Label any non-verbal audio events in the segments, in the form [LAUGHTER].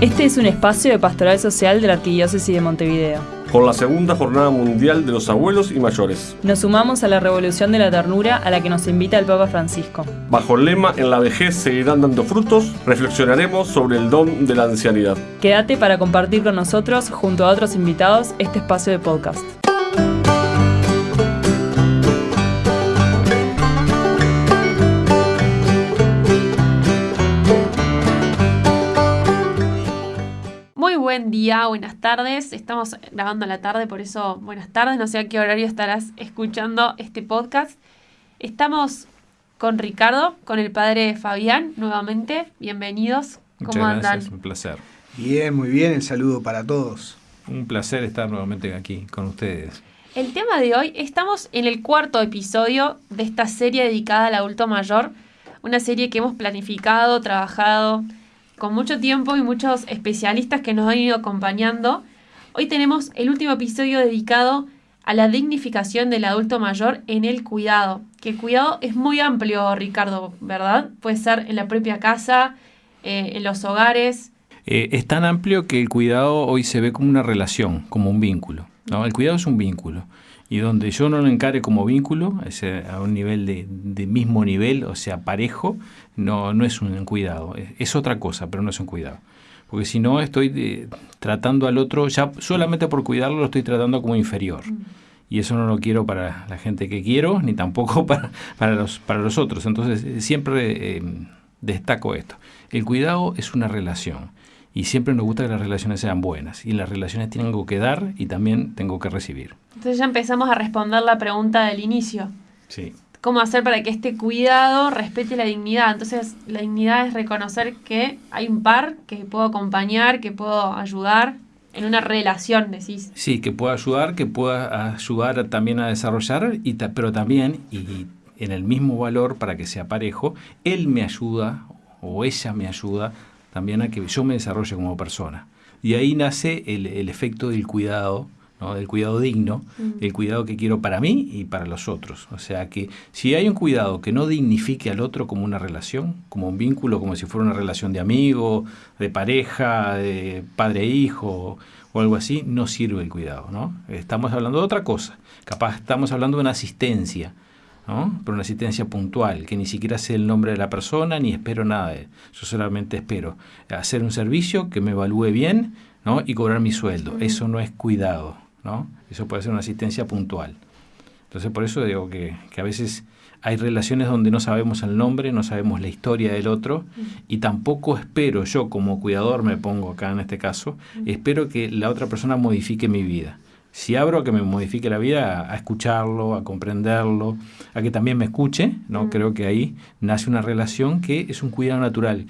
Este es un espacio de pastoral social de la Arquidiócesis de Montevideo. Por la segunda jornada mundial de los abuelos y mayores. Nos sumamos a la revolución de la ternura a la que nos invita el Papa Francisco. Bajo el lema En la vejez seguirán dando frutos, reflexionaremos sobre el don de la ancianidad. Quédate para compartir con nosotros, junto a otros invitados, este espacio de podcast. Buen día, buenas tardes. Estamos grabando a la tarde, por eso buenas tardes. No sé a qué horario estarás escuchando este podcast. Estamos con Ricardo, con el padre Fabián, nuevamente. Bienvenidos. ¿Cómo andan? un placer. Bien, muy bien. El saludo para todos. Un placer estar nuevamente aquí con ustedes. El tema de hoy, estamos en el cuarto episodio de esta serie dedicada al adulto mayor. Una serie que hemos planificado, trabajado con mucho tiempo y muchos especialistas que nos han ido acompañando. Hoy tenemos el último episodio dedicado a la dignificación del adulto mayor en el cuidado. Que el cuidado es muy amplio, Ricardo, ¿verdad? Puede ser en la propia casa, eh, en los hogares. Eh, es tan amplio que el cuidado hoy se ve como una relación, como un vínculo. ¿no? El cuidado es un vínculo y donde yo no lo encare como vínculo, a un nivel de, mismo nivel, o sea, parejo, no, no es un cuidado, es, otra cosa, pero no es un cuidado. Porque si no, estoy eh, tratando al otro, ya solamente por cuidarlo lo estoy tratando como inferior. Mm. Y eso no lo quiero para la gente que quiero, ni tampoco [LAUGHS] para, para, los, para los otros. Entonces, eh, siempre eh, destaco esto. El cuidado es una relación y siempre nos gusta que las relaciones sean buenas y las relaciones tienen que dar y también tengo que recibir. Entonces ya empezamos a responder la pregunta del inicio. Sí. ¿Cómo hacer para que este cuidado respete la dignidad? Entonces la dignidad es reconocer que hay un par que puedo acompañar, que puedo ayudar en una relación, decís. Sí, que pueda ayudar, que pueda ayudar también a desarrollar, y pero también, y en el mismo valor para que sea parejo, él me ayuda o ella me ayuda también a que yo me desarrolle como persona. Y ahí nace el, efecto del cuidado, ¿no? del cuidado digno, mm. el cuidado que quiero para mí y para los otros. O sea que si hay un cuidado que no dignifique al otro como una relación, como un vínculo, como si fuera una relación de amigo, de pareja, de padre-hijo e o algo así, no sirve el cuidado. ¿no? Estamos hablando de otra cosa. Capaz estamos hablando de una asistencia pero una asistencia puntual, que ni siquiera sé el nombre de la persona ni espero nada de Yo solamente espero hacer un servicio que me evalúe bien ¿no? y cobrar mi sueldo. Eso no es cuidado, ¿no? Eso puede ser una asistencia puntual. Entonces por eso digo que, a veces hay relaciones donde no sabemos el nombre, no sabemos la historia del otro y tampoco espero, yo como cuidador me pongo acá en este caso, espero que la otra persona modifique mi vida si abro a que me modifique la vida, a, escucharlo, a comprenderlo, a que también me escuche, ¿no? Mm. Creo que ahí nace una relación que es un cuidado natural,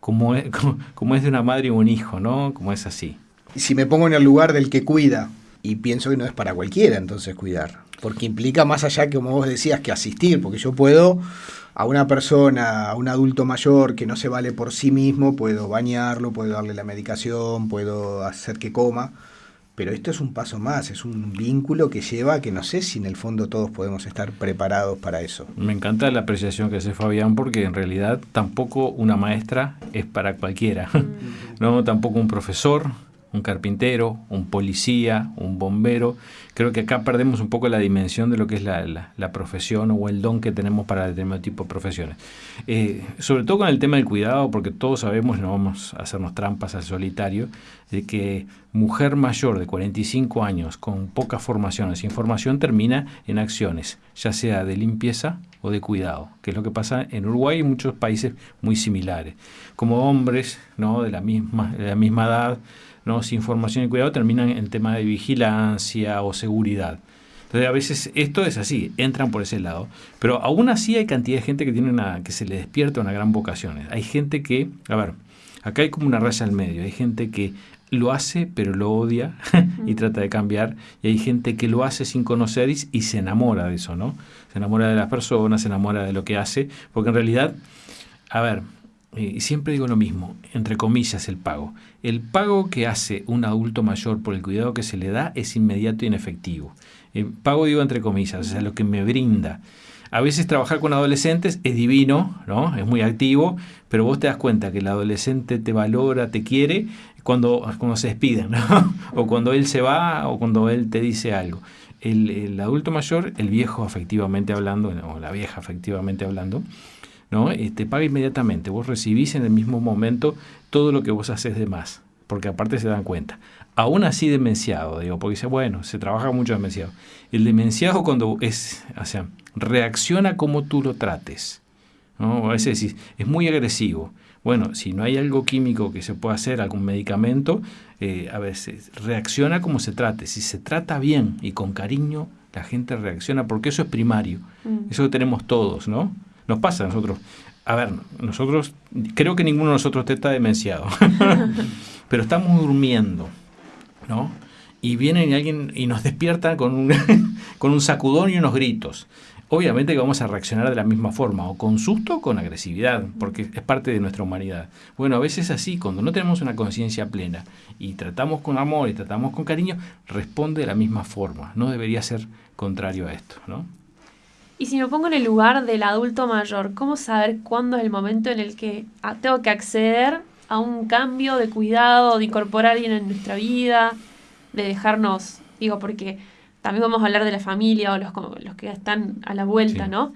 como es, [LAUGHS] como, es de una madre y un hijo, ¿no? Como es así. Si me pongo en el lugar del que cuida, y pienso que no es para cualquiera entonces cuidar, porque implica más allá que, como vos decías, que asistir, porque yo puedo a una persona, a un adulto mayor que no se vale por sí mismo, puedo bañarlo, puedo darle la medicación, puedo hacer que coma, pero esto es un paso más, es un vínculo que lleva que no sé si en el fondo todos podemos estar preparados para eso. Me encanta la apreciación que hace Fabián porque en realidad tampoco una maestra es para cualquiera, [LAUGHS] no tampoco un profesor, un carpintero, un policía, un bombero. Creo que acá perdemos un poco la dimensión de lo que es la, profesión o el don que tenemos para determinado tipo de profesiones. Eh, sobre todo con el tema del cuidado, porque todos sabemos, no vamos a hacernos trampas al solitario, de que mujer mayor de 45 años con poca formación, sin formación, termina en acciones, ya sea de limpieza o de cuidado, que es lo que pasa en Uruguay y muchos países muy similares. Como hombres ¿no? de, la misma, de la misma edad, ¿no? sin formación y cuidado terminan en tema de vigilancia o seguridad. Entonces a veces esto es así, entran por ese lado. Pero aún así hay cantidad de gente que tiene una, que se le despierta una gran vocación. Hay gente que, a ver, acá hay como una raya al medio. Hay gente que lo hace pero lo odia [LAUGHS] y trata de cambiar. Y hay gente que lo hace sin conocer y, y, se enamora de eso, ¿no? Se enamora de las personas, se enamora de lo que hace. Porque en realidad, a ver, y siempre digo lo mismo, entre comillas, el pago. El pago que hace un adulto mayor por el cuidado que se le da es inmediato y inefectivo. El pago digo entre comillas, o sea, lo que me brinda. A veces trabajar con adolescentes es divino, ¿no? Es muy activo, pero vos te das cuenta que el adolescente te valora, te quiere cuando, cuando se despiden, [LAUGHS] o cuando él se va o cuando él te dice algo. El, el adulto mayor, el viejo afectivamente hablando, o la vieja afectivamente hablando, ¿no? te este, paga inmediatamente. Vos recibís en el mismo momento todo lo que vos haces de más, porque aparte se dan cuenta. Aún así demenciado, digo, porque dice, bueno, se trabaja mucho demenciado. El demenciado cuando es, o sea, reacciona como tú lo trates. ¿no? A veces es muy agresivo. Bueno, si no hay algo químico que se pueda hacer, algún medicamento, eh, a veces reacciona como se trate. Si se trata bien y con cariño, la gente reacciona, porque eso es primario. Mm. Eso lo tenemos todos, ¿no? Nos pasa a nosotros. A ver, nosotros, creo que ninguno de nosotros está demenciado, [LAUGHS] pero estamos durmiendo, ¿no? Y viene alguien y nos despierta con un, [LAUGHS] con un sacudón y unos gritos. Obviamente que vamos a reaccionar de la misma forma, o con susto o con agresividad, porque es parte de nuestra humanidad. Bueno, a veces así, cuando no tenemos una conciencia plena y tratamos con amor y tratamos con cariño, responde de la misma forma. No debería ser contrario a esto, ¿no? Y si me pongo en el lugar del adulto mayor, ¿cómo saber cuándo es el momento en el que tengo que acceder a un cambio de cuidado, de incorporar a alguien en nuestra vida, de dejarnos, digo, porque también vamos a hablar de la familia o los, los que están a la vuelta, ¿no?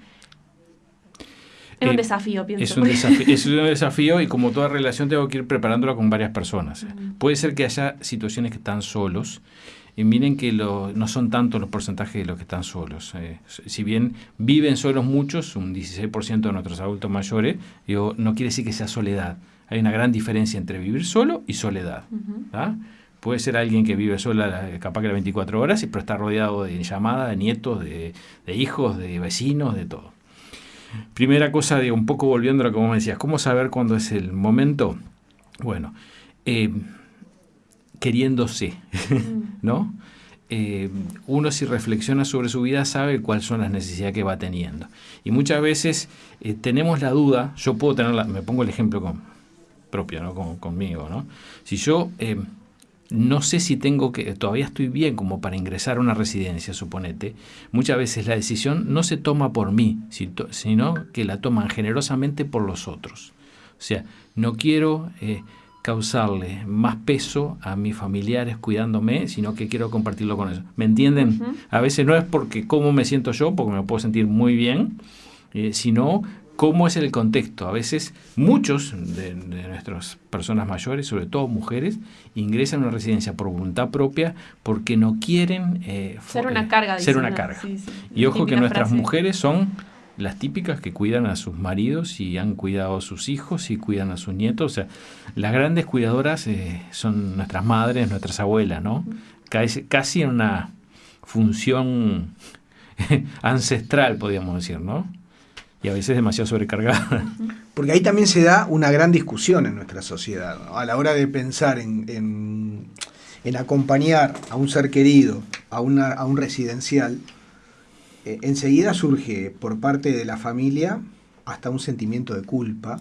Es un eh, desafío, pienso. Es un desafío, es un desafío y como toda relación tengo que ir preparándolo con varias personas. Puede ser que haya situaciones que están solos y miren que no son tantos los porcentajes de los que están solos. Eh, si bien viven solos muchos, un 16% de nuestros adultos mayores, digo, no quiere decir que sea soledad. Hay una gran diferencia entre vivir solo y soledad. Puede ser alguien que vive sola, capaz que las 24 horas, pero está rodeado de llamadas, de nietos, de, hijos, de vecinos, de todo. Primera cosa, digo, un poco volviendo a lo que vos me decías, ¿cómo saber cuándo es el momento? Bueno, eh, queriéndose, mm. ¿no? Eh, uno si reflexiona sobre su vida sabe cuáles son las necesidades que va teniendo. Y muchas veces eh, tenemos la duda, yo puedo tener, me pongo el ejemplo con, propio, ¿no? conmigo, ¿no? Si yo eh, no sé si tengo que, todavía estoy bien como para ingresar a una residencia, suponete, muchas veces la decisión no se toma por mí, sino que la toman generosamente por los otros. O sea, no quiero causarle más peso a mis familiares cuidándome, sino que quiero compartirlo con ellos. ¿Me entienden? A veces no es porque cómo me siento yo, porque me puedo sentir muy bien, eh, sino cómo es el contexto. A veces muchos de, nuestras personas mayores, sobre todo mujeres, ingresan a una residencia por voluntad propia porque no quieren eh, ser una carga. Ser una carga. Y ojo que nuestras mujeres son las típicas que cuidan a sus maridos y han cuidado a sus hijos y cuidan a sus nietos. O sea, las grandes cuidadoras eh, son nuestras madres, nuestras abuelas, ¿no? Casi, casi en una función [LAUGHS] ancestral, podríamos decir, ¿no? Y a veces demasiado sobrecargada. Porque ahí también se da una gran discusión en nuestra sociedad, a la hora de pensar en, en, en acompañar a un ser querido a, una, a un residencial eh, enseguida surge por parte de la familia hasta un sentimiento de culpa.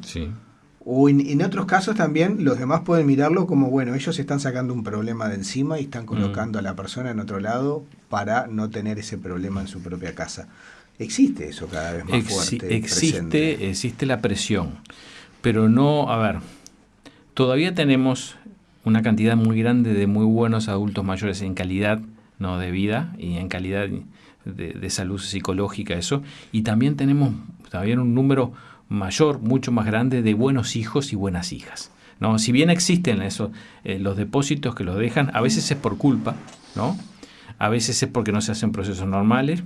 O en, otros casos también los demás pueden mirarlo como, bueno, ellos están sacando un problema de encima y están mm. colocando a la persona en otro lado para no tener ese problema en su propia casa. Existe eso cada vez más fuerte. Existe, existe la presión, pero no, a ver, todavía tenemos una cantidad muy grande de muy buenos adultos mayores en calidad no de vida y en calidad de, salud psicológica, eso. Y también tenemos también un número mayor, mucho más grande de buenos hijos y buenas hijas. ¿no? Si bien existen eso, eh, los depósitos que los dejan, a veces es por culpa, ¿no? a veces es porque no se hacen procesos normales.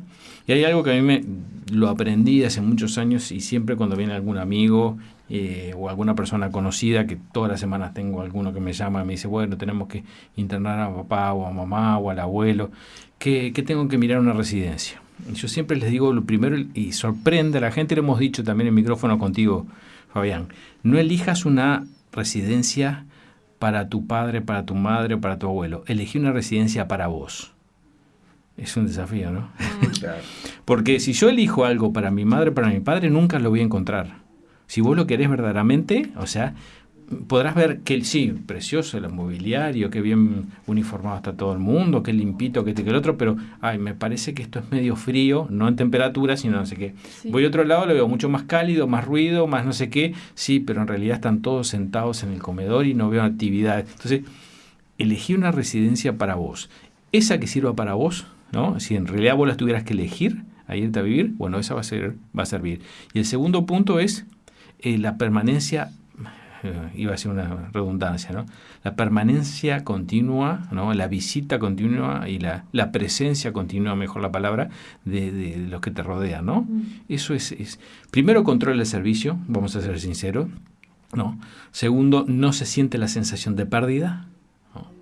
Y hay algo que a mí me lo aprendí hace muchos años y siempre cuando viene algún amigo eh, o alguna persona conocida, que todas las semanas tengo alguno que me llama y me dice, bueno, tenemos que internar a papá o a mamá o al abuelo, ¿qué, tengo que mirar una residencia? Yo siempre les digo lo primero y sorprende a la gente, lo hemos dicho también en micrófono contigo, Fabián, no elijas una residencia para tu padre, para tu madre o para tu abuelo, elegí una residencia para vos. Es un desafío, ¿no? Mm. [LAUGHS] Porque si yo elijo algo para mi madre, para mi padre, nunca lo voy a encontrar. Si vos lo querés verdaderamente, o sea, podrás ver que sí, precioso el mobiliario, qué bien uniformado está todo el mundo, qué limpito, que este, que el otro, pero ay, me parece que esto es medio frío, no en temperatura, sino no sé qué. Voy a otro lado, lo veo mucho más cálido, más ruido, más no sé qué, sí, pero en realidad están todos sentados en el comedor y no veo actividades. Entonces, elegí una residencia para vos. Esa que sirva para vos, ¿no? Si en realidad vos la tuvieras que elegir a irte a vivir, bueno, esa va a, ser, va a servir. Y el segundo punto es eh, la permanencia eh, iba a ser una redundancia, ¿no? La permanencia continua, ¿no? La visita continua y la, la presencia continua, mejor la palabra, de, de, los que te rodean, ¿no? Mm. Eso es, es, primero control el servicio, vamos a ser sinceros, ¿no? Segundo, no se siente la sensación de pérdida,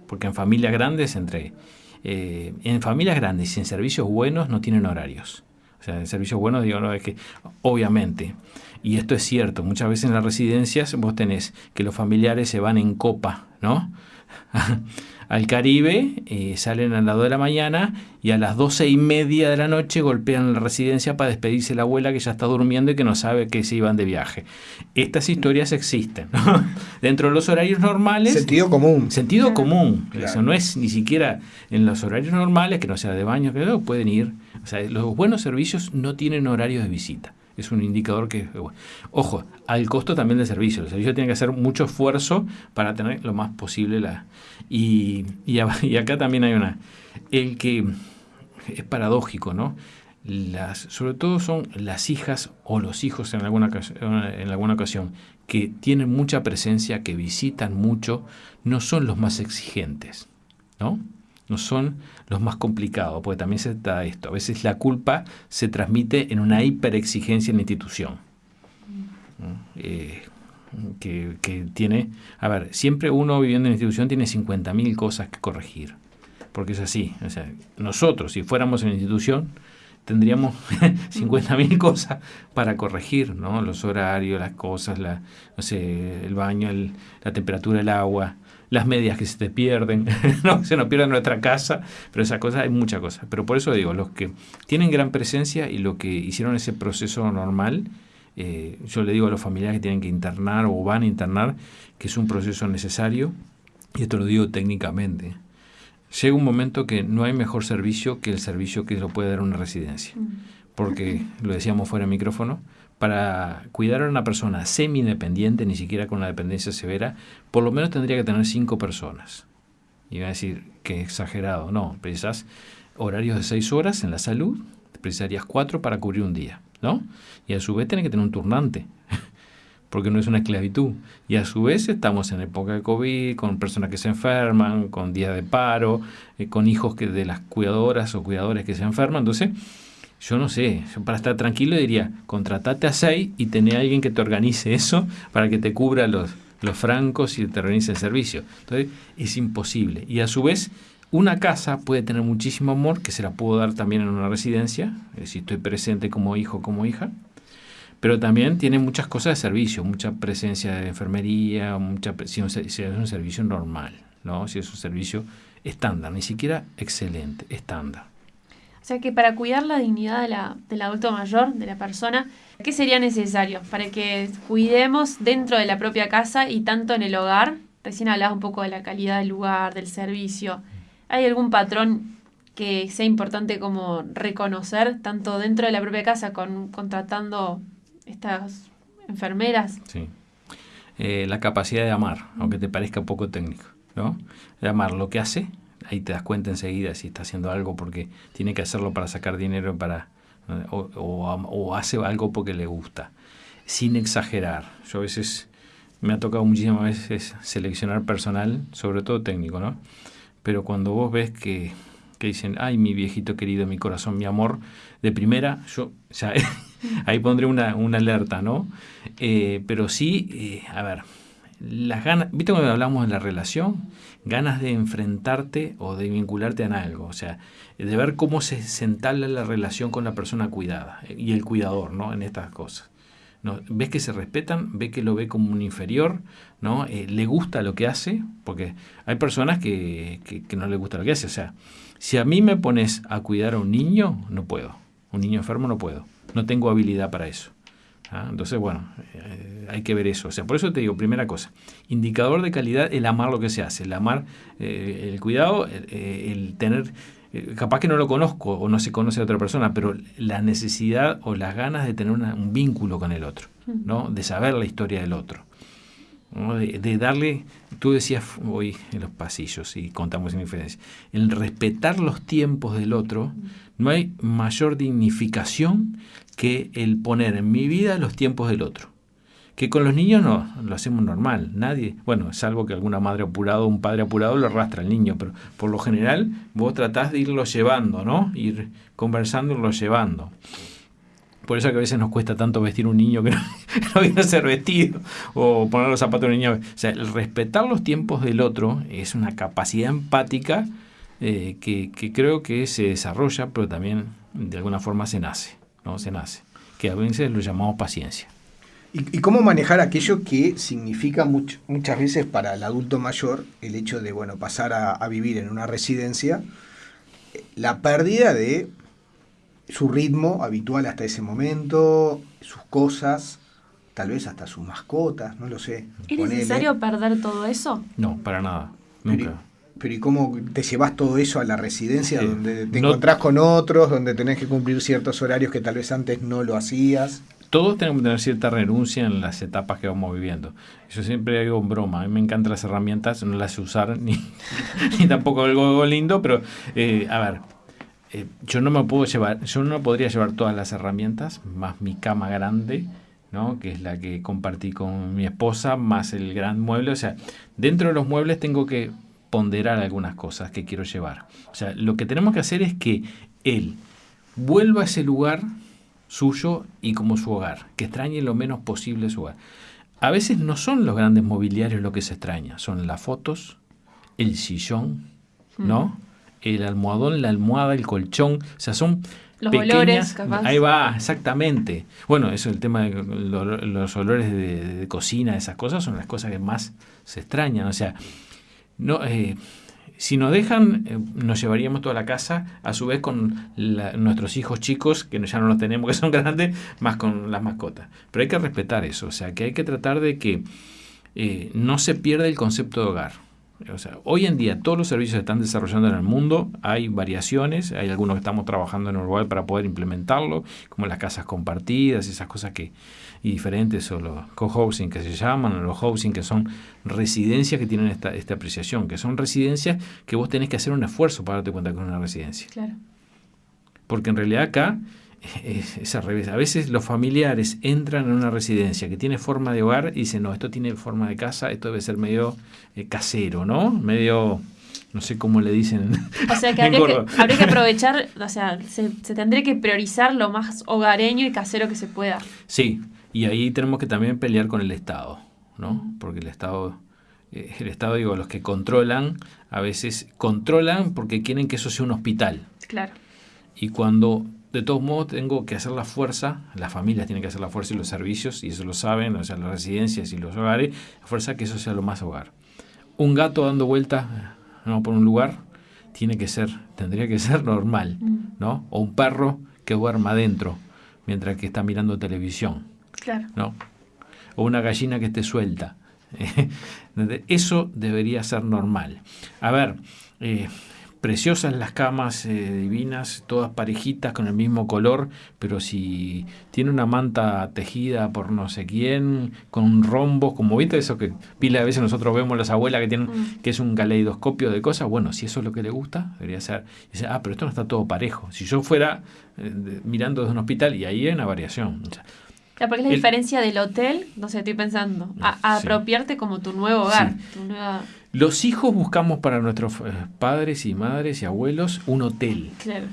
porque en familias grandes, entre, eh, en familias grandes y en servicios buenos no tienen horarios. O sea, en servicios buenos digo, no, es que obviamente y esto es cierto, muchas veces en las residencias vos tenés que los familiares se van en copa, ¿no? [LAUGHS] al Caribe, eh, salen a las 2 de la mañana y a las doce y media de la noche golpean la residencia para despedirse la abuela que ya está durmiendo y que no sabe que se iban de viaje. Estas historias existen. ¿no? [LAUGHS] Dentro de los horarios normales... Sentido común. Sentido común. Eso no es ni siquiera en los horarios normales, que no sea de baño, que no, pueden ir. O sea, los buenos servicios no tienen horarios de visita es un indicador que, ojo, al costo también del servicio. El servicio tiene que hacer mucho esfuerzo para tener lo más posible la... Y, y, [LAUGHS] acá también hay una... El que es paradójico, ¿no? Las, sobre todo son las hijas o los hijos en alguna, en alguna ocasión que tienen mucha presencia, que visitan mucho, no son los más exigentes, ¿no? No son los más complicados, porque también se da esto. A veces la culpa se transmite en una hiperexigencia en la institución. Eh, que, que, tiene, a ver, siempre uno viviendo en la institución tiene 50.000 cosas que corregir, porque es así. O sea, nosotros, si fuéramos en la institución, tendríamos [LAUGHS] 50.000 cosas para corregir, ¿no? Los horarios, las cosas, la, no sé, el baño, la temperatura del agua, las medias que se te pierden, [LAUGHS] no se nos pierde nuestra casa, pero esa cosa hay muchas cosas. Pero por eso digo, los que tienen gran presencia y los que hicieron ese proceso normal, eh, yo le digo a los familiares que tienen que internar o van a internar, que es un proceso necesario, y esto lo digo técnicamente. Llega un momento que no hay mejor servicio que el servicio que lo puede dar una residencia. Mm. Porque, lo decíamos fuera de micrófono, para cuidar a una persona semi-independiente, ni siquiera con una dependencia severa, por lo menos tendría que tener cinco personas. Y va a decir que exagerado. No, precisas horarios de seis horas en la salud, precisarías cuatro para cubrir un día, ¿no? Y a su vez tiene que tener un turnante, [LAUGHS] porque no es una esclavitud. Y a su vez estamos en época de COVID, con personas que se enferman, con días de paro, eh, con hijos que de las cuidadoras o cuidadores que se enferman. Entonces, yo no sé, para estar tranquilo diría, contratate a seis y tener a alguien que te organice eso para que te cubra los, los francos y te organice el servicio. Entonces, es imposible. Y a su vez, una casa puede tener muchísimo amor, que se la puedo dar también en una residencia, si estoy presente como hijo como hija, pero también tiene muchas cosas de servicio, mucha presencia de enfermería, mucha, si es un servicio normal, ¿no? si es un servicio estándar, ni siquiera excelente, estándar. O sea que para cuidar la dignidad de la, del adulto mayor, de la persona, ¿qué sería necesario para que cuidemos dentro de la propia casa y tanto en el hogar? Recién hablabas un poco de la calidad del lugar, del servicio. ¿Hay algún patrón que sea importante como reconocer, tanto dentro de la propia casa, con, contratando estas enfermeras? Sí. Eh, la capacidad de amar, aunque te parezca poco técnico, ¿no? De amar lo que hace, ahí te das cuenta enseguida si está haciendo algo porque tiene que hacerlo para sacar dinero para o, hace algo porque le gusta, sin exagerar. Yo a veces me ha tocado muchísimas veces seleccionar personal, sobre todo técnico, ¿no? Pero cuando vos ves que, que dicen, ay, mi viejito querido, mi corazón, mi amor, de primera, yo ya, [LAUGHS] ahí pondré una, una alerta, ¿no? Eh, pero sí, eh, a ver, las ganas, ¿viste cuando hablamos de la relación? Ganas de enfrentarte o de vincularte a algo, o sea, de ver cómo se, se la relación con la persona cuidada eh, y el cuidador, ¿no? En estas cosas. ¿no? Ves que se respetan, ve que lo ve como un inferior, ¿no? Eh, le gusta lo que hace, porque hay personas que, que, que no le gusta lo que hace, o sea, si a mí me pones a cuidar a un niño, no puedo. Un niño enfermo no puedo. No tengo habilidad para eso. ¿Ah? Entonces, bueno, eh, hay que ver eso. O sea, por eso te digo, primera cosa, indicador de calidad, el amar lo que se hace, el amar, eh, el cuidado, el, el tener eh, capaz que no lo conozco o no se conoce a otra persona, pero la necesidad o las ganas de tener un vínculo con el otro, ¿no? de saber la historia del otro. De, darle, tú decías hoy en los pasillos y contamos en diferencia, el respetar los tiempos del otro, no hay mayor dignificación que el poner en mi vida los tiempos del otro. Que con los niños no, lo hacemos normal. Nadie, bueno, salvo que alguna madre apurada o un padre apurado lo arrastra al niño, pero por lo general vos tratás de irlo llevando, ¿no? Ir conversando, irlo llevando. Por eso que a veces nos cuesta tanto vestir un niño que no, [LAUGHS] viene a ser vestido o poner los zapatos de un niño. O sea, el respetar los tiempos del otro es una capacidad empática eh, que, que, creo que se desarrolla, pero también de alguna forma se nace, ¿no? Se nace. Que a veces lo llamamos paciencia. ¿Y, cómo manejar aquello que significa muchas veces para el adulto mayor el hecho de bueno, pasar a, vivir en una residencia, eh, la pérdida de su ritmo habitual hasta ese momento, sus cosas, tal vez hasta sus mascotas, no lo sé. ¿Es necesario perder todo eso? No, para nada. Nunca. Pero, ¿y cómo te llevas todo eso a la residencia donde te encontrás con otros, donde tenés que cumplir ciertos horarios que tal vez antes no lo hacías? todos tenemos que tener cierta renuncia en las etapas que vamos viviendo. Yo siempre digo en broma, a mí me encantan las herramientas, no las sé usar ni, [LAUGHS] ni tampoco algo lindo, pero eh, a ver, eh, yo no me puedo llevar, yo no podría llevar todas las herramientas, más mi cama grande, ¿no? que es la que compartí con mi esposa, más el gran mueble. O sea, dentro de los muebles tengo que ponderar algunas cosas que quiero llevar. O sea, lo que tenemos que hacer es que él vuelva a ese lugar suyo y como su hogar, que extrañe lo menos posible su hogar. A veces no son los grandes mobiliarios lo que se extraña, son las fotos, el sillón, ¿no? El almohadón, la almohada, el colchón, o sea, son los olores, capaz. Ahí va, exactamente. Bueno, eso el tema de los olores de, cocina, esas cosas son las cosas que más se extrañan. O sea, no, eh, si nos dejan, eh, nos llevaríamos toda la casa, a su vez con nuestros hijos chicos, que ya no los tenemos, [LAUGHS] que son grandes, más con las mascotas. Pero hay que respetar eso, o sea, que hay que tratar de que eh, no se pierda el concepto de hogar. O sea, hoy en día todos los servicios se están desarrollando en el mundo, hay variaciones, hay algunos que estamos trabajando en Uruguay para poder implementarlo, como las casas compartidas, esas cosas que y diferentes, o los co-housing que se llaman, o los housing que son residencias que tienen esta, esta apreciación, que son residencias que vos tenés que hacer un esfuerzo para darte cuenta que es una residencia. Claro. Porque en realidad acá es, al revés. A veces los familiares entran en una residencia que tiene forma de hogar y dicen, no, esto tiene forma de casa, esto debe ser medio eh, casero, ¿no? Medio, no sé cómo le dicen. [LAUGHS] O sea, que habría, que, [LAUGHS] aprovechar, o sea, se, tendría que priorizar lo más hogareño y casero que se pueda. Sí, y ahí tenemos que también pelear con el Estado, ¿no? Porque el Estado... Eh, el Estado, digo, los que controlan, a veces controlan porque quieren que eso sea un hospital. Claro. Y cuando de todos modos tengo que hacer la fuerza, las familias tienen que hacer la fuerza y los servicios, y eso lo saben, o sea, las residencias y los hogares, la fuerza que eso sea lo más hogar. Un gato dando vueltas ¿no? por un lugar tiene que ser, tendría que ser normal. ¿no? O un perro que duerma adentro mientras que está mirando televisión. Claro. ¿no? O una gallina que esté suelta. [LAUGHS] Eso debería ser normal. A ver, eh, preciosas las camas eh, divinas, todas parejitas con el mismo color, pero si tiene una manta tejida por no sé quién, con rombos, como viste eso que pila de veces nosotros vemos las abuelas que tienen, mm. que es un caleidoscopio de cosas, bueno, si eso es lo que le gusta, debería ser, dice, ah, pero esto no está todo parejo. Si yo fuera eh, mirando desde un hospital, y ahí hay una variación. Porque es la diferencia del hotel, no sé, estoy pensando, a, apropiarte como tu nuevo hogar, tu nueva... Los hijos buscamos para nuestros eh, padres y madres y abuelos un hotel. Claro.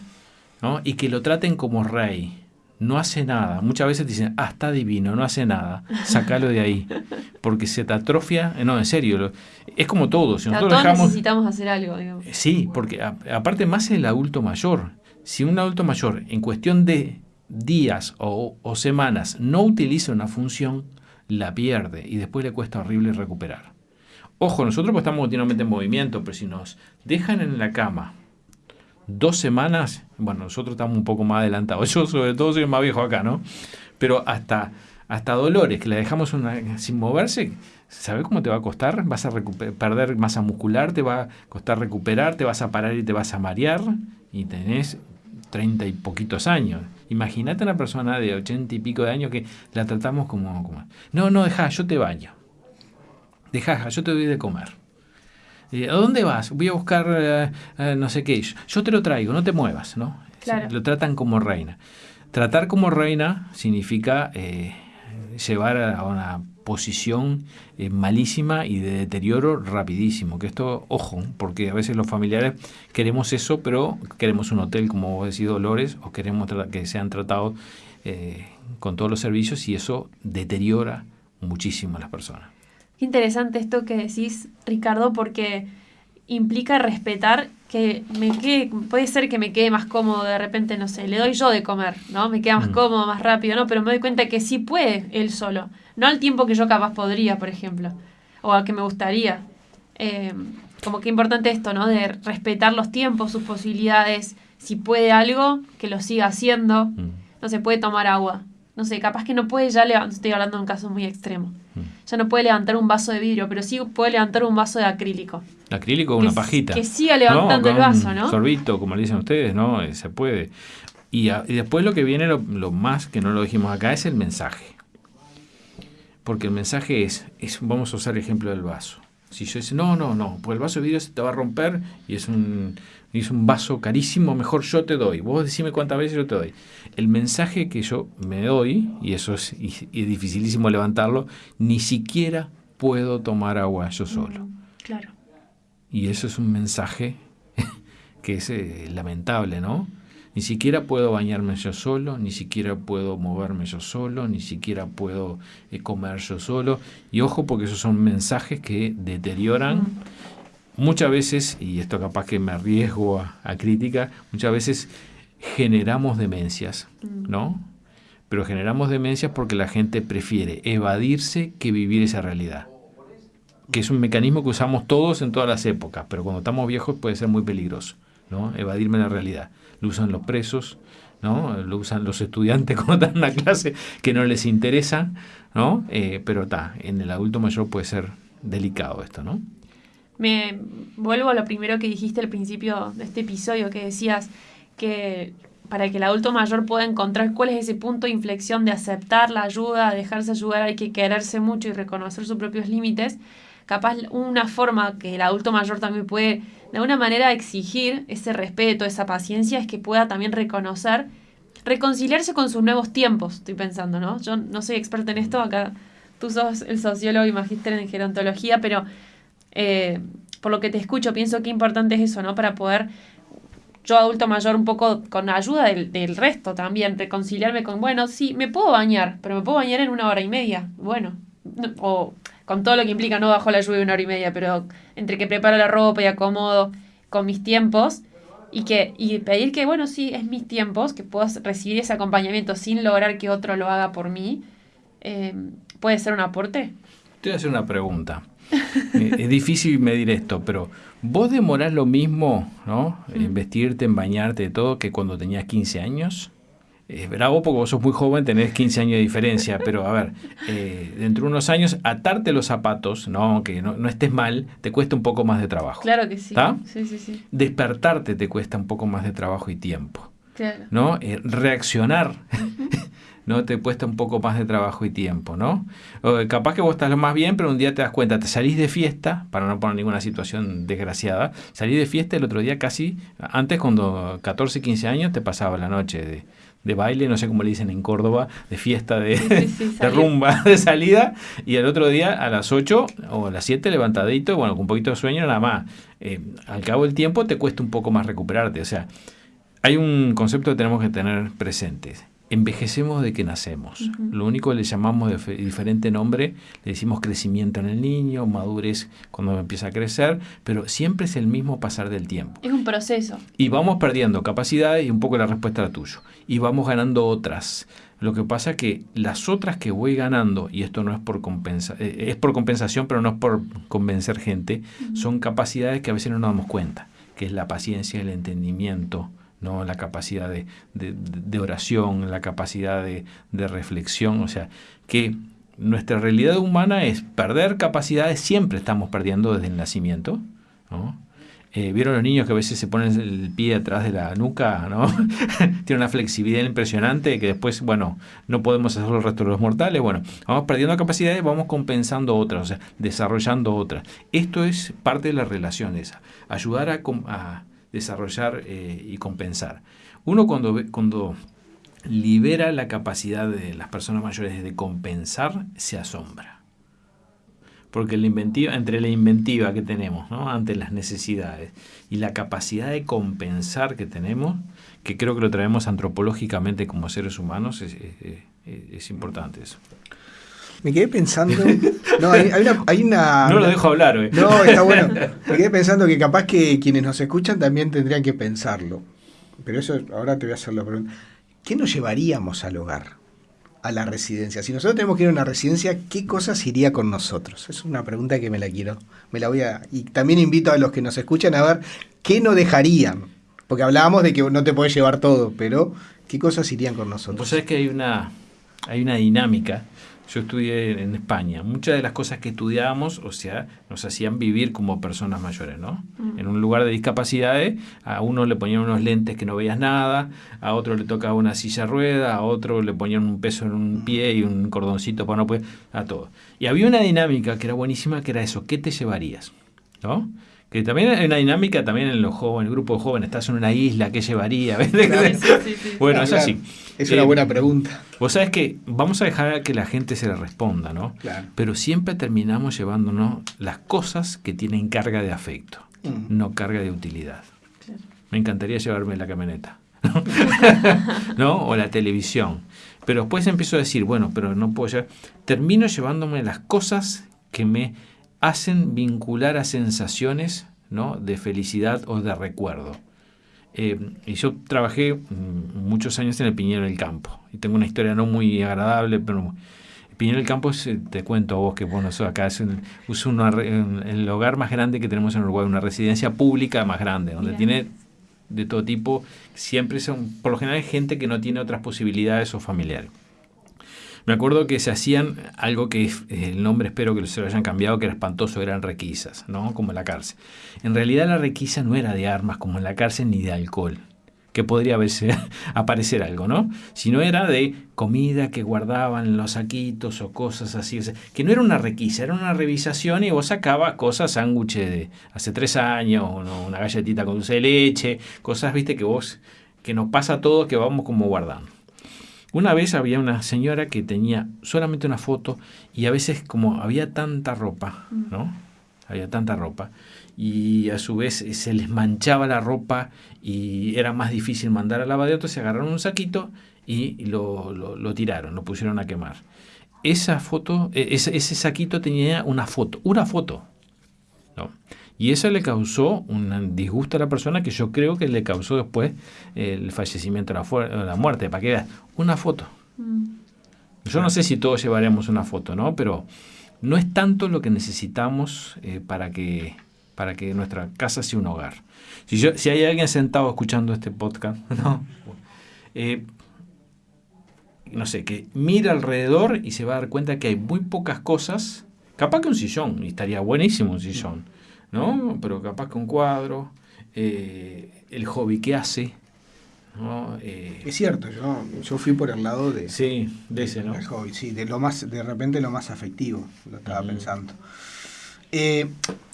¿no? Y que lo traten como rey. No hace nada. Muchas veces dicen, ah, está divino, no hace nada. Sácalo de ahí. [LAUGHS] Porque se te atrofia. Eh, no, en serio. es como todo. Si nosotros todos necesitamos hacer algo. Digamos. Sí, porque aparte más el adulto mayor. Si un adulto mayor en cuestión de días o, semanas no utiliza una función, la pierde y después le cuesta horrible recuperar. Ojo, nosotros pues estamos continuamente en movimiento, pero si nos dejan en la cama dos semanas, bueno, nosotros estamos un poco más adelantados. [LAUGHS] Yo sobre todo soy más viejo acá, ¿no? Pero hasta, hasta dolores, que la dejamos sin moverse, ¿sabes cómo te va a costar? Vas a perder masa muscular, te va a costar recuperar, te vas a parar y te vas a marear y tenés treinta y poquitos años. Imagínate una persona de ochenta y pico de años que la tratamos como... como no, no, deja, yo te baño. Deja, yo te doy de comer. Eh, ¿A dónde vas? Voy a buscar eh, eh, no sé qué. Yo te lo traigo, no te muevas, ¿no? Lo tratan como reina. Tratar como reina significa llevar a una posición eh, malísima y de deterioro rapidísimo. Que esto, ojo, porque a veces los familiares queremos eso, pero queremos un hotel, como vos decís, Dolores, o queremos que sean tratados eh, con todos los servicios y eso deteriora muchísimo a las personas. Qué interesante esto que decís, Ricardo, porque implica respetar que me quede, puede ser que me quede más cómodo de repente, no sé, le doy yo de comer, ¿no? Me queda más mm. cómodo, más rápido, ¿no? Pero me doy cuenta que sí puede él solo. No al tiempo que yo capaz podría, por ejemplo, o al que me gustaría. Eh, como que importante esto, ¿no? De respetar los tiempos, sus posibilidades. Si puede algo, que lo siga haciendo. Mm. No se puede tomar agua. No sé, capaz que no puede ya levantar, estoy hablando de un caso muy extremo. Mm. Ya no puede levantar un vaso de vidrio, pero sí puede levantar un vaso de acrílico acrílico o una pajita. Que siga levantando el vaso, ¿no? Sorbito, como le dicen ustedes, ¿no? Eh, se puede. Y, después lo que viene, lo, más, que no lo dijimos acá, es el mensaje. Porque el mensaje es, es, vamos a usar el ejemplo del vaso. Si yo dice, no, no, no, pues el vaso de vidrio se te va a romper y es un, es un vaso carísimo, mejor yo te doy. Vos decime cuántas veces yo te doy. El mensaje que yo me doy, y eso es, y, es dificilísimo levantarlo, ni siquiera puedo tomar agua yo solo. Mm, claro. Y eso es un mensaje [LAUGHS] que es eh, lamentable, ¿no? Ni siquiera puedo bañarme yo solo, ni siquiera puedo moverme yo solo, ni siquiera puedo eh, comer yo solo. Y ojo porque esos son mensajes que deterioran muchas veces, y esto capaz que me arriesgo a, crítica, muchas veces generamos demencias, ¿no? Pero generamos demencias porque la gente prefiere evadirse que vivir esa realidad que es un mecanismo que usamos todos en todas las épocas, pero cuando estamos viejos puede ser muy peligroso, ¿no? Evadirme la realidad. Lo usan los presos, ¿no? Lo usan los estudiantes [LAUGHS] cuando están en una clase que no les interesa, ¿no? Eh, pero está, en el adulto mayor puede ser delicado esto, ¿no? Me vuelvo a lo primero que dijiste al principio de este episodio, que decías que para que el adulto mayor pueda encontrar cuál es ese punto de inflexión de aceptar la ayuda, dejarse ayudar, hay que quererse mucho y reconocer sus propios límites capaz una forma que el adulto mayor también puede de alguna manera exigir ese respeto, esa paciencia, es que pueda también reconocer, reconciliarse con sus nuevos tiempos, estoy pensando, ¿no? Yo no soy experta en esto, acá tú sos el sociólogo y magíster en gerontología, pero eh, por lo que te escucho, pienso que importante es eso, ¿no? Para poder yo adulto mayor un poco con ayuda del, del, resto también, reconciliarme con, bueno, sí, me puedo bañar, pero me puedo bañar en una hora y media, bueno, o con todo lo que implica, no bajo la lluvia una hora y media, pero entre que preparo la ropa y acomodo con mis tiempos y, que, y pedir que, bueno, sí, es mis tiempos, que puedas recibir ese acompañamiento sin lograr que otro lo haga por mí, eh, ¿puede ser un aporte? Te voy a hacer una pregunta. [LAUGHS] Eh, es difícil medir esto, pero ¿vos demorás lo mismo, ¿no? En mm. vestirte, en bañarte, todo, que cuando tenías 15 años? es bravo porque vos sos muy joven, tenés 15 años de diferencia, [LAUGHS] pero a ver, eh, dentro de unos años, atarte los zapatos, no, aunque no, estés mal, te cuesta un poco más de trabajo. Claro que sí. Sí, sí, sí. Despertarte te cuesta un poco más de trabajo y tiempo. Claro. ¿No? Eh, reaccionar. [LAUGHS] ¿no? Te cuesta un poco más de trabajo y tiempo, ¿no? capaz que vos estás lo más bien, pero un día te das cuenta, te salís de fiesta, para no poner ninguna situación desgraciada, salís de fiesta el otro día casi, antes cuando 14, 15 años te pasaba la noche de, de baile, no sé cómo le dicen en Córdoba, de fiesta, de, [LAUGHS] de rumba, [LAUGHS] de salida, y el otro día a las 8 o a las 7 levantadito, bueno, con un poquito de sueño nada más. Eh, al cabo del tiempo te cuesta un poco más recuperarte, o sea, hay un concepto que tenemos que tener presente envejecemos de que nacemos. Lo único que le llamamos de diferente nombre, le decimos crecimiento en el niño, madurez cuando empieza a crecer, pero siempre es el mismo pasar del tiempo. Es un proceso. Y vamos perdiendo capacidades y un poco la respuesta era tuyo. Y vamos ganando otras. Lo que pasa es que las otras que voy ganando, y esto no es por compensa, eh, es por compensación, pero no es por convencer gente, son capacidades que a veces no nos damos cuenta, que es la paciencia, el entendimiento, ¿no? la capacidad de, de- oración, la capacidad de, de reflexión, o sea, que nuestra realidad humana es perder capacidades, siempre estamos perdiendo desde el nacimiento. Eh, ¿Vieron los niños que a veces se ponen el pie atrás de la nuca? ¿no? [LAUGHS] Tiene una flexibilidad impresionante que después, bueno, no podemos hacerlo el resto de los mortales. Bueno, vamos perdiendo capacidades, vamos compensando otras, o sea, desarrollando otras. Esto es parte de las relaciones, ayudar a, a desarrollar eh, y compensar. Uno cuando, cuando libera la capacidad de las personas mayores de compensar, se asombra. Porque la inventiva, entre la inventiva que tenemos ante las necesidades y la capacidad de compensar que tenemos, que creo que lo traemos antropológicamente como seres humanos, es- es importante eso. Me quedé pensando. No, hay, hay una. hay una- [LAUGHS] No lo dejo hablar hoy. No, está bueno. [LAUGHS] Me quedé pensando que capaz que quienes nos escuchan también tendrían que pensarlo. Pero eso, ahora te voy a hacer la pregunta. ¿Qué nos llevaríamos al hogar? A la residencia. Si nosotros tenemos que ir a una residencia, ¿qué cosas iría con nosotros? Es una pregunta que me la quiero. Me la voy a. Y también invito a los que nos escuchan a ver qué no dejarían. Porque hablábamos de que no te podés llevar todo, pero ¿qué cosas irían con nosotros? Vos sabés que hay una, hay una dinámica. Yo estudié en España. Muchas de las cosas que estudiábamos, o sea, nos hacían vivir como personas mayores, ¿no? En un lugar de discapacidades, a uno le ponían unos lentes que no veías nada, a otro le tocaba una silla rueda, a otro le ponían un peso en un pie y un cordoncito para no poder, a todo. Y había una dinámica que era buenísima, que era eso, ¿qué te llevarías? ¿No? Que también hay una dinámica también en los jóvenes, el grupo de jóvenes, estás en una isla, ¿qué llevaría? [LAUGHS] Sí, sí, sí. Bueno, es claro. así. Es una Eh, buena pregunta. Vos sabés que vamos a dejar que la gente se le responda, ¿no? Claro. Pero siempre terminamos llevándonos las cosas que tienen carga de afecto, Mm. no carga de utilidad. Claro. Me encantaría llevarme la camioneta, ¿no? [LAUGHS] O la televisión. Pero después empiezo a decir, bueno, pero no puedo llevar. Termino llevándome las cosas que me hacen vincular a sensaciones, ¿no? De felicidad o de recuerdo. Eh, y yo trabajé mm, muchos años en el Piñero del Campo. Y tengo una historia no muy agradable, pero el Piñero del Campo, es, eh, te cuento a vos que bueno, eso acá es, el, es una en- el hogar más grande que tenemos en Uruguay, una residencia pública más grande, donde tiene de todo tipo, siempre son, por lo general, gente que no tiene otras posibilidades o familiares. Me acuerdo que se hacían algo que eh, el nombre espero que se lo hayan cambiado, que era espantoso, eran requisas, ¿no? Como en la cárcel. En realidad la requisa no era de armas como en la cárcel ni de alcohol, que podría verse, [LAUGHS] aparecer algo, ¿no? Sino era de comida que guardaban los saquitos o cosas así. o sea, que no era una requisa, era una revisación y vos sacabas cosas, sándwiches de hace tres años, una galletita con dulce de leche, cosas, viste, que vos, que nos pasa a todos que vamos como guardando. Una vez había una señora que tenía solamente una foto y a veces como había tanta ropa, ¿no? Había tanta ropa y a su vez eh, se les manchaba la ropa y era más difícil mandar al lavadero, se agarraron un saquito y lo, lo- lo tiraron, lo pusieron a quemar. Esa foto, eh, ese, ese saquito tenía una foto, una foto, ¿no? Y eso le causó un disgusto a la persona que yo creo que le causó después el fallecimiento, la, la muerte, para que veas, una foto. Mm. Yo no sé si todos llevaremos una foto, ¿no? Pero no es tanto lo que necesitamos eh, para, que, para que nuestra casa sea un hogar. Si, yo, si hay alguien sentado escuchando este podcast, [LAUGHS] ¿no? Eh, no sé, que mira alrededor y se va a dar cuenta que hay muy pocas cosas. Capaz que un sillón, y estaría buenísimo un sillón, ¿no? Pero capaz que un cuadro, eh, el hobby que hace, ¿no? Eh, Es cierto, yo, yo fui por el lado de, sí, de ese, ¿no? del hobby, sí, de lo más, de repente lo más afectivo, lo estaba pensando. Eh,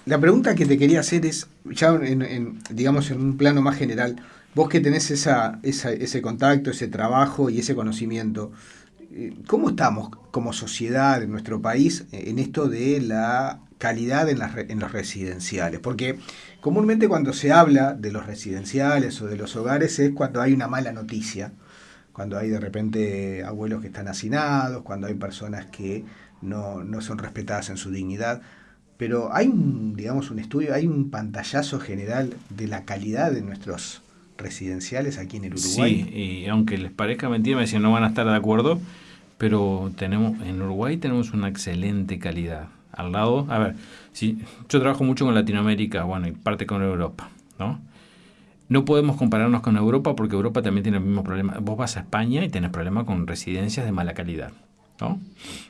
la pregunta que te quería hacer es, ya en, en, digamos en un plano más general, vos que tenés esa, esa- ese contacto, ese trabajo y ese conocimiento, ¿cómo estamos como sociedad en nuestro país en esto de la calidad en, las en los residenciales? Porque comúnmente cuando se habla de los residenciales o de los hogares es cuando hay una mala noticia, cuando hay de repente abuelos que están hacinados, cuando hay personas que no, no son respetadas en su dignidad. Pero hay un, digamos, un estudio, hay un pantallazo general de la calidad de nuestros residenciales aquí en el Uruguay. Sí, y aunque les parezca mentira, me decían no van a estar de acuerdo, pero tenemos en Uruguay tenemos una excelente calidad. Al lado, a ver, si yo trabajo mucho con Latinoamérica, bueno, y parte con Europa, ¿no? No podemos compararnos con Europa porque Europa también tiene el mismo problema. Vos vas a España y tenés problemas con residencias de mala calidad. ¿no?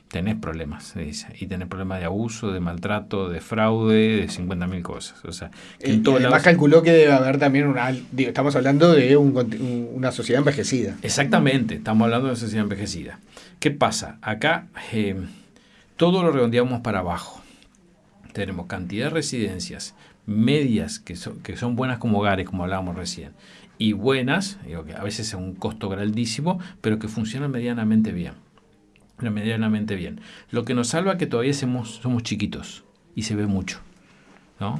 Tenés problemas, y tenés problemas de abuso, de maltrato, de fraude, de 50.000 cosas. O sea, que en además calculó que debe haber también una... estamos hablando de una sociedad envejecida. Exactamente, estamos hablando de una sociedad envejecida. ¿Qué pasa? Acá eh, todo lo redondeamos para abajo. Tenemos cantidad de residencias medias que son, que son buenas como hogares, como hablábamos recién, y buenas, digo que a veces es un costo grandísimo, pero que funcionan medianamente bien medianamente bien. Lo que nos salva es que todavía somos, somos chiquitos y se ve mucho. ¿no?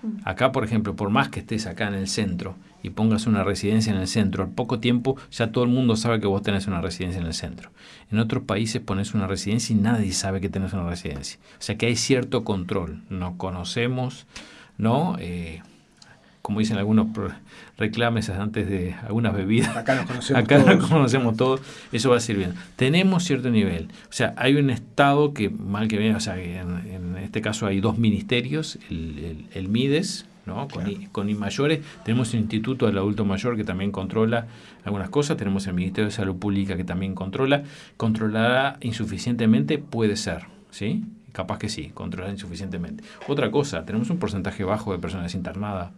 Mm. Acá, por ejemplo, por más que estés acá en el centro y pongas una residencia en el centro, al poco tiempo ya todo el mundo sabe que vos tenés una residencia en el centro. En otros países pones una residencia y nadie sabe que tenés una residencia. O sea que hay cierto control. Nos conocemos, ¿no? Eh, como dicen algunos reclames antes de algunas bebidas. Acá nos conocemos Acá todos. nos conocemos todos, eso va a ser bien. Tenemos cierto nivel. O sea, hay un Estado que, mal que bien, o sea, en, este caso hay dos ministerios, el, MIDES, ¿no? Con, con I mayores, tenemos el Instituto del Adulto Mayor que también controla algunas cosas, tenemos el Ministerio de Salud Pública que también controla. ¿Controlará insuficientemente? Puede ser, ¿sí? Capaz que sí, controlar insuficientemente. Otra cosa, tenemos un porcentaje bajo de personas internadas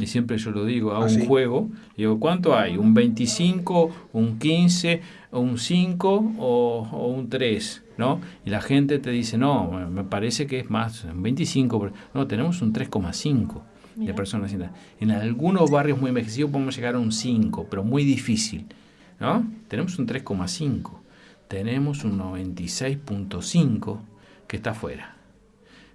y siempre yo lo digo, hago ¿Ah, un juego, digo, ¿cuánto hay? ¿Un 25, un 15, un 5 o, un 3? ¿no? Y la gente te dice, no, me parece que es más, un 25, no, tenemos un 3,5 de personas En algunos barrios muy envejecidos podemos llegar a un 5, pero muy difícil, ¿no? Tenemos un 3,5, tenemos un 96.5 que está afuera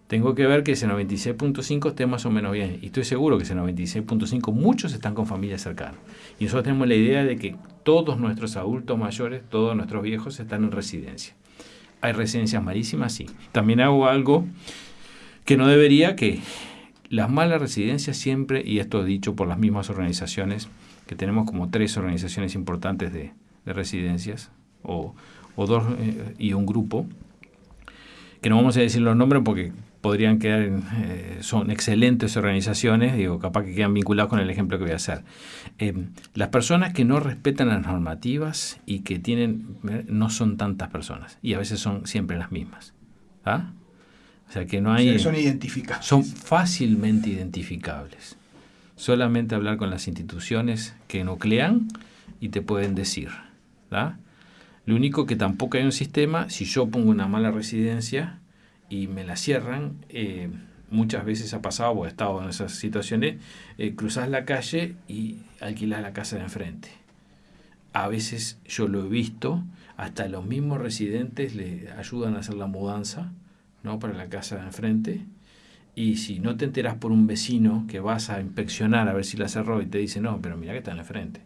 tengo que ver que ese 96.5 esté más o menos bien. Y estoy seguro que ese 96.5 muchos están con familias cercanas. Y nosotros tenemos la idea de que todos nuestros adultos mayores, todos nuestros viejos están en residencia. ¿Hay residencias malísimas? Sí. También hago algo que no debería, que las malas residencias siempre, y esto dicho por las mismas organizaciones, que tenemos como tres organizaciones importantes de, residencias, o, dos eh, y un grupo, que no vamos a decir los nombres porque podrían quedar, eh, son excelentes organizaciones, digo, capaz que quedan vinculados con el ejemplo que voy a hacer. Eh, las personas que no respetan las normativas y que tienen, no son tantas personas, y a veces son siempre las mismas. ¿ah? O sea que no hay... son identificables. Son fácilmente identificables. Solamente hablar con las instituciones que nuclean y te pueden decir. Lo único que tampoco hay un sistema, si yo pongo una mala residencia, y me la cierran, eh, muchas veces ha pasado o he estado en esas situaciones, eh, cruzas la calle y alquilas la casa de enfrente. A veces yo lo he visto, hasta los mismos residentes le ayudan a hacer la mudanza ¿no? para la casa de enfrente. Y si no te enteras por un vecino que vas a inspeccionar a ver si la cerró y te dice, no, pero mira que está en la frente.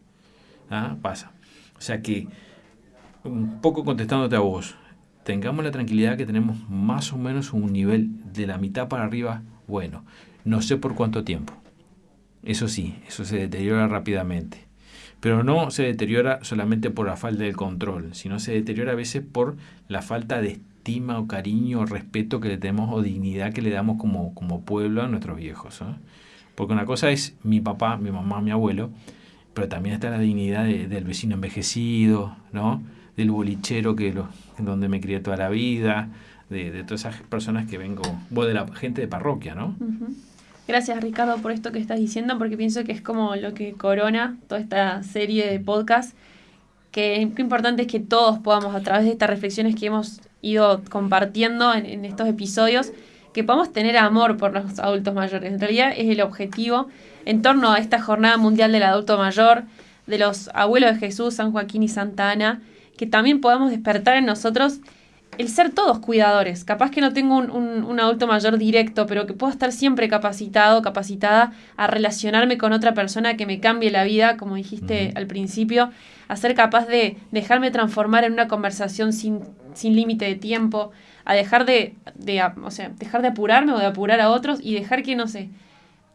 ¿Ah? Pasa. O sea que, un poco contestándote a vos, tengamos la tranquilidad que tenemos más o menos un nivel de la mitad para arriba bueno. No sé por cuánto tiempo. Eso sí, eso se deteriora rápidamente. Pero no se deteriora solamente por la falta del control, sino se deteriora a veces por la falta de estima o cariño o respeto que le tenemos o dignidad que le damos como, como pueblo a nuestros viejos. Porque una cosa es mi papá, mi mamá, mi abuelo, pero también está la dignidad del vecino envejecido, ¿no? del bolichero que lo, donde me crié toda la vida, de, todas esas personas que vengo, vos de la gente de parroquia, ¿no? Gracias Ricardo por esto que estás diciendo, porque pienso que es como lo que corona toda esta serie de podcast, que qué importante es que todos podamos, a través de estas reflexiones que hemos ido compartiendo en, en estos episodios, que podamos tener amor por los adultos mayores. En realidad es el objetivo en torno a esta jornada mundial del adulto mayor, de los abuelos de Jesús, San Joaquín y Santa Ana, que también podamos despertar en nosotros el ser todos cuidadores. Capaz que no tengo un, adulto mayor directo, pero que puedo estar siempre capacitado, capacitada a relacionarme con otra persona que me cambie la vida, como dijiste al principio, a ser capaz de dejarme transformar en una conversación sin, sin límite de tiempo, a dejar de, o sea, dejar de apurarme o de apurar a otros y dejar que, no sé,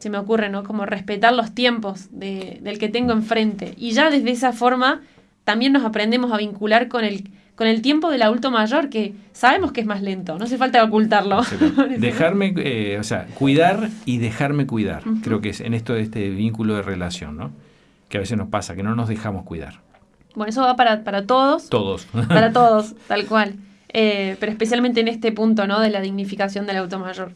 se me ocurre, ¿no? Como respetar los tiempos de, del que tengo enfrente. Y ya desde esa forma también nos aprendemos a vincular con el, con el tiempo del adulto mayor, que sabemos que es más lento, no hace falta ocultarlo. [LAUGHS] Dejarme, eh, o sea, cuidar y dejarme cuidar. Creo que es en esto de este vínculo de relación, ¿no? Que a veces nos pasa, que no nos dejamos cuidar. Bueno, eso va para, para todos. Todos. Para [LAUGHS] todos, tal cual. Eh, pero especialmente en este punto, ¿no? De la dignificación del adulto mayor.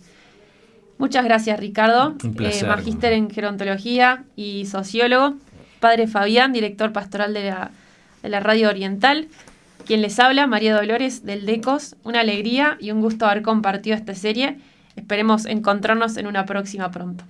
Muchas gracias, Ricardo. Un placer. Eh, magíster en gerontología y sociólogo. Padre Fabián, director pastoral de la, de la Radio Oriental. Quien les habla, María Dolores del DECOS. Una alegría y un gusto haber compartido esta serie. Esperemos encontrarnos en una próxima pronto.